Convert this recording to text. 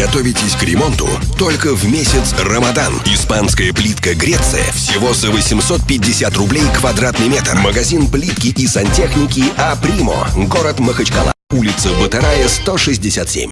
Готовитесь к ремонту только в месяц Рамадан. Испанская плитка Греция всего за 850 рублей квадратный метр. Магазин плитки и сантехники А Примо. Город Махачкала. Улица Батарая, 167.